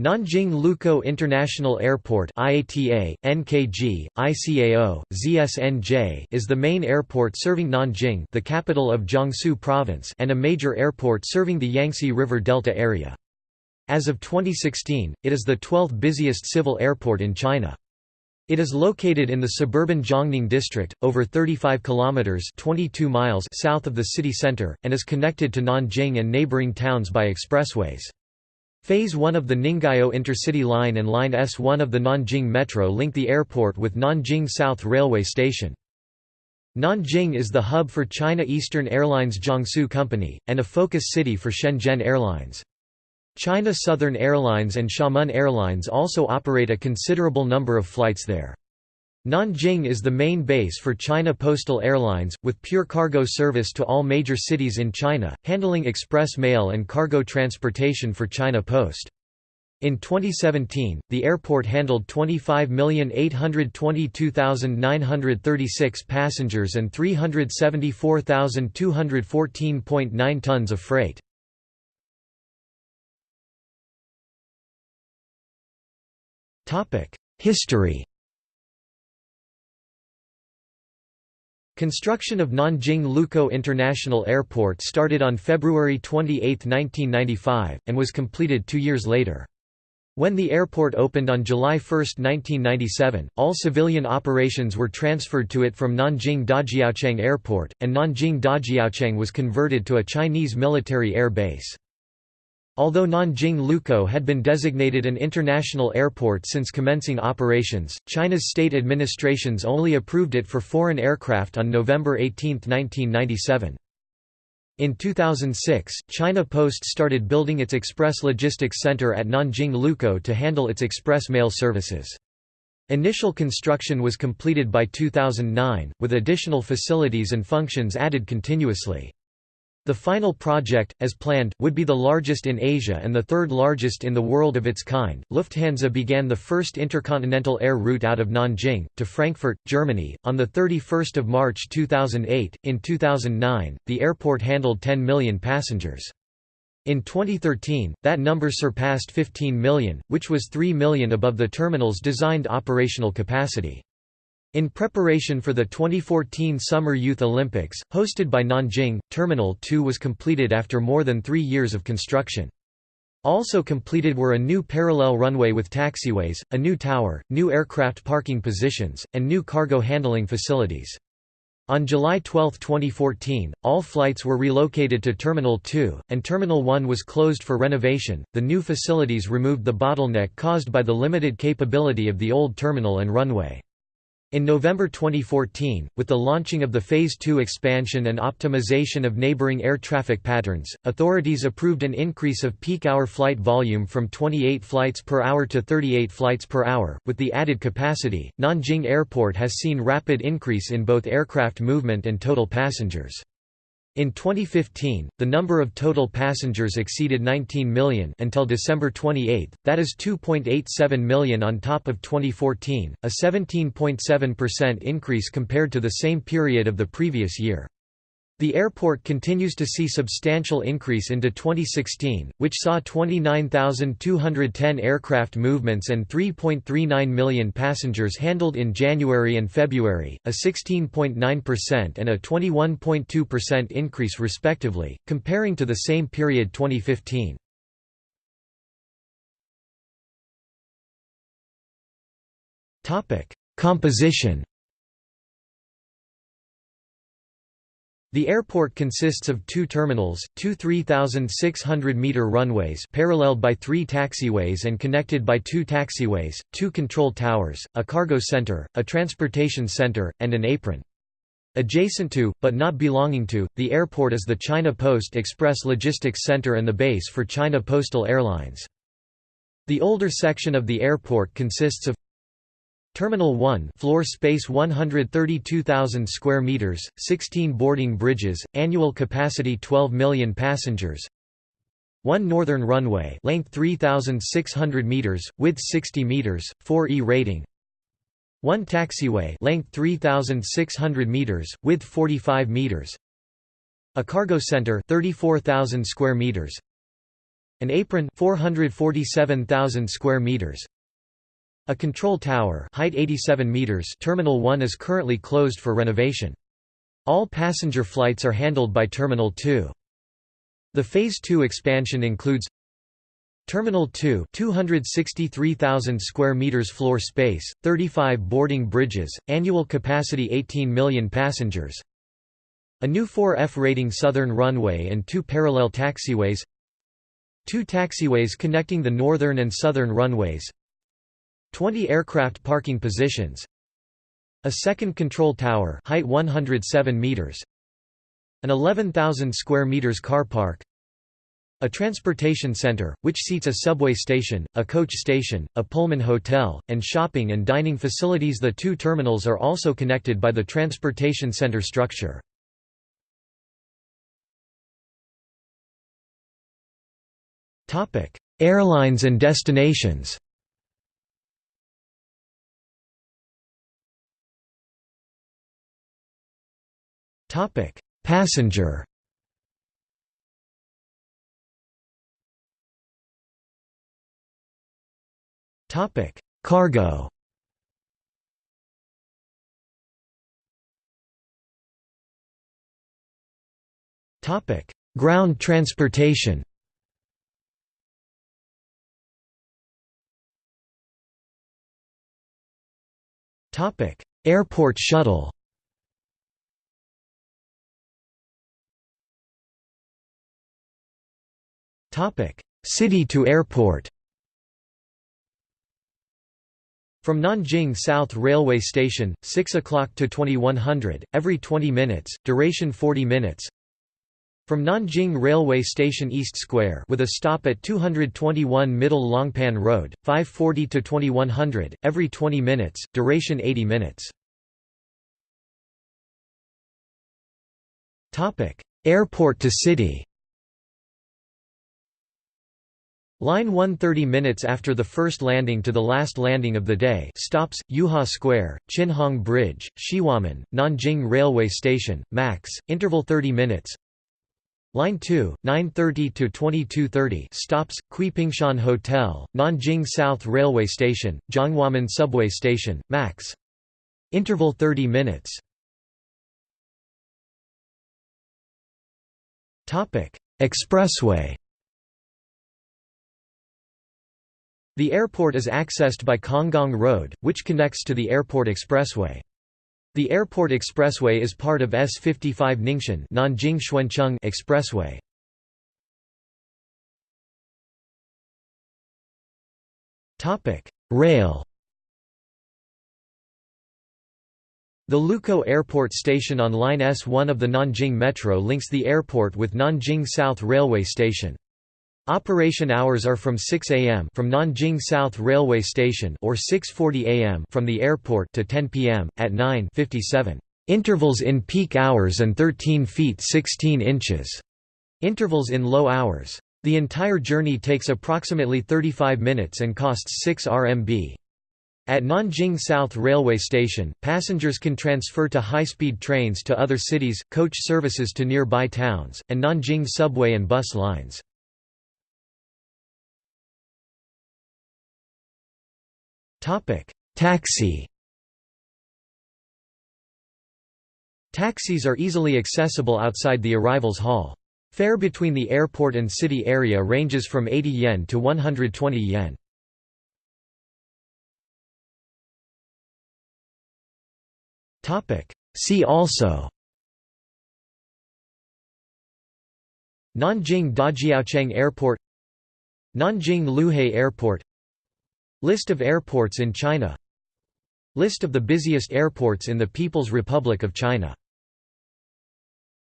Nanjing Lukou International Airport IATA, NKG, ICAO, ZSNJ is the main airport serving Nanjing the capital of Jiangsu Province and a major airport serving the Yangtze River Delta area. As of 2016, it is the 12th busiest civil airport in China. It is located in the suburban Jiangning district, over 35 kilometers (22 miles) south of the city center, and is connected to Nanjing and neighboring towns by expressways. Phase 1 of the Ninggao Intercity Line and Line S1 of the Nanjing Metro link the airport with Nanjing South Railway Station. Nanjing is the hub for China Eastern Airlines Jiangsu Company, and a focus city for Shenzhen Airlines. China Southern Airlines and Xiamen Airlines also operate a considerable number of flights there. Nanjing is the main base for China Postal Airlines, with pure cargo service to all major cities in China, handling express mail and cargo transportation for China Post. In 2017, the airport handled 25,822,936 passengers and 374,214.9 tons of freight. History Construction of Nanjing Lukou International Airport started on February 28, 1995, and was completed two years later. When the airport opened on July 1, 1997, all civilian operations were transferred to it from Nanjing Dajiaocheng Airport, and Nanjing Dajiaocheng was converted to a Chinese military air base. Although Nanjing Lukou had been designated an international airport since commencing operations, China's state administrations only approved it for foreign aircraft on November 18, 1997. In 2006, China Post started building its express logistics center at Nanjing Lukou to handle its express mail services. Initial construction was completed by 2009, with additional facilities and functions added continuously. The final project, as planned, would be the largest in Asia and the third largest in the world of its kind. Lufthansa began the first intercontinental air route out of Nanjing to Frankfurt, Germany, on the 31st of March 2008. In 2009, the airport handled 10 million passengers. In 2013, that number surpassed 15 million, which was 3 million above the terminal's designed operational capacity. In preparation for the 2014 Summer Youth Olympics, hosted by Nanjing, Terminal 2 was completed after more than three years of construction. Also completed were a new parallel runway with taxiways, a new tower, new aircraft parking positions, and new cargo handling facilities. On July 12, 2014, all flights were relocated to Terminal 2, and Terminal 1 was closed for renovation. The new facilities removed the bottleneck caused by the limited capability of the old terminal and runway. In November 2014, with the launching of the Phase 2 expansion and optimization of neighboring air traffic patterns, authorities approved an increase of peak hour flight volume from 28 flights per hour to 38 flights per hour. With the added capacity, Nanjing Airport has seen rapid increase in both aircraft movement and total passengers. In 2015, the number of total passengers exceeded 19 million until December 28, that is 2.87 million on top of 2014, a 17.7% increase compared to the same period of the previous year. The airport continues to see substantial increase into 2016, which saw 29,210 aircraft movements and 3.39 million passengers handled in January and February, a 16.9% and a 21.2% increase respectively, comparing to the same period 2015. Composition The airport consists of two terminals, two 3,600-metre runways paralleled by three taxiways and connected by two taxiways, two control towers, a cargo centre, a transportation centre, and an apron. Adjacent to, but not belonging to, the airport is the China Post Express Logistics Center and the base for China Postal Airlines. The older section of the airport consists of Terminal 1 floor space 132,000 square meters, 16 boarding bridges, annual capacity 12 million passengers. 1 northern runway, length 3600 meters, width 60 meters, 4E rating. 1 taxiway, length 3600 meters, width 45 meters. A cargo center 34,000 square meters. An apron 447,000 square meters. A control tower height 87 meters Terminal 1 is currently closed for renovation. All passenger flights are handled by Terminal 2. The Phase 2 expansion includes Terminal 2 263,000 square meters floor space, 35 boarding bridges, annual capacity 18 million passengers A new 4F rating southern runway and two parallel taxiways Two taxiways connecting the northern and southern runways 20 aircraft parking positions. A second control tower height 107 meters. An 11,000 square meters car park. A transportation center, which seats a subway station, a coach station, a Pullman hotel, and shopping and dining facilities. The two terminals are also connected by the transportation center structure. Airlines and destinations Passenger Topic: Cargo. Topic: Ground transportation. Topic: Airport shuttle. City to airport. From Nanjing South Railway Station, 6 o'clock to 2100, every 20 minutes, duration 40 minutes. From Nanjing Railway Station East Square with a stop at 221 Middle Longpan Road, 540 to 2100, every 20 minutes, duration 80 minutes. Airport to city Line 130 minutes after the first landing to the last landing of the day stops, Yuhua Square, Qinhong Bridge, Xihuamen, Nanjing Railway Station, max, interval 30 minutes. Line 2, 9.30 to 22.30 stops, Kuipingshan Hotel, Nanjing South Railway Station, Zhonghuamen Subway Station, max. Interval 30 minutes. Expressway The airport is accessed by Konggong Road, which connects to the Airport Expressway. The Airport Expressway is part of S55 Ningxuan Nanjing Xuancheng Expressway. Topic: Rail. The Lukou Airport Station on Line S1 of the Nanjing Metro links the airport with Nanjing South Railway Station. Operation hours are from 6 am from Nanjing South Railway Station or 6:40 am from the airport to 10 pm at 9:57 intervals in peak hours and 13 feet 16 inches intervals in low hours. The entire journey takes approximately 35 minutes and costs 6 RMB. At Nanjing South Railway Station, passengers can transfer to high-speed trains to other cities, coach services to nearby towns, and Nanjing subway and bus lines. Taxi. Taxis are easily accessible outside the arrivals hall. Fare between the airport and city area ranges from 80 yen to 120 yen. See also. Nanjing Dajiaocheng Airport. Nanjing Luhe Airport List of airports in China. List of the busiest airports in the People's Republic of China